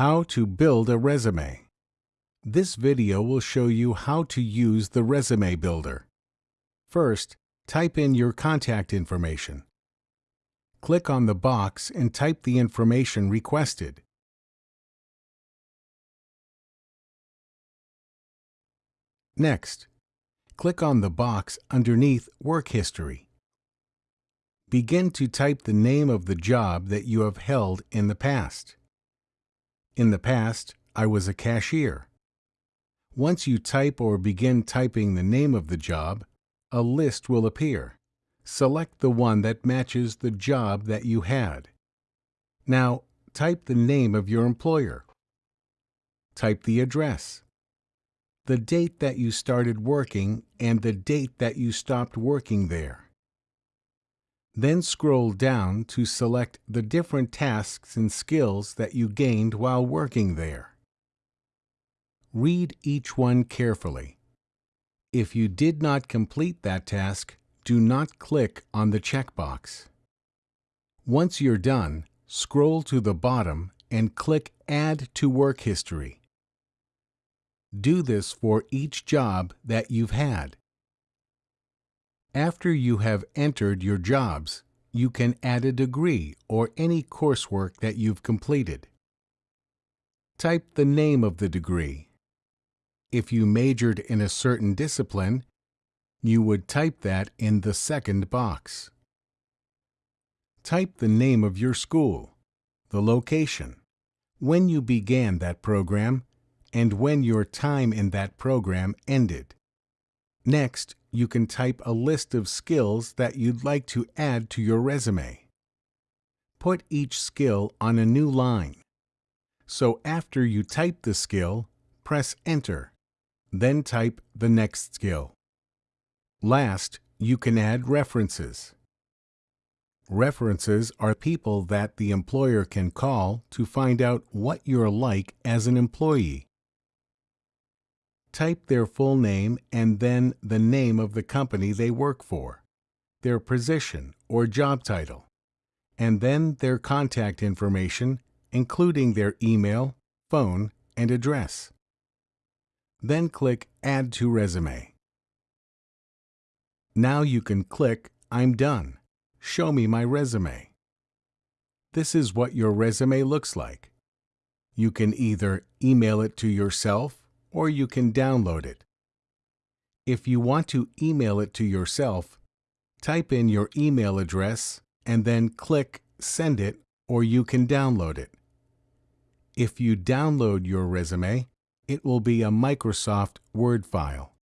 How to build a resume. This video will show you how to use the Resume Builder. First, type in your contact information. Click on the box and type the information requested. Next, click on the box underneath Work History. Begin to type the name of the job that you have held in the past. In the past, I was a cashier. Once you type or begin typing the name of the job, a list will appear. Select the one that matches the job that you had. Now, type the name of your employer. Type the address, the date that you started working, and the date that you stopped working there. Then scroll down to select the different tasks and skills that you gained while working there. Read each one carefully. If you did not complete that task, do not click on the checkbox. Once you're done, scroll to the bottom and click Add to Work History. Do this for each job that you've had. After you have entered your jobs, you can add a degree or any coursework that you've completed. Type the name of the degree. If you majored in a certain discipline, you would type that in the second box. Type the name of your school, the location, when you began that program, and when your time in that program ended. Next, you can type a list of skills that you'd like to add to your resume. Put each skill on a new line. So after you type the skill, press Enter. Then type the next skill. Last, you can add references. References are people that the employer can call to find out what you're like as an employee type their full name and then the name of the company they work for, their position or job title, and then their contact information, including their email, phone, and address. Then click Add to Resume. Now you can click I'm done. Show me my resume. This is what your resume looks like. You can either email it to yourself or you can download it. If you want to email it to yourself, type in your email address and then click Send it or you can download it. If you download your resume, it will be a Microsoft Word file.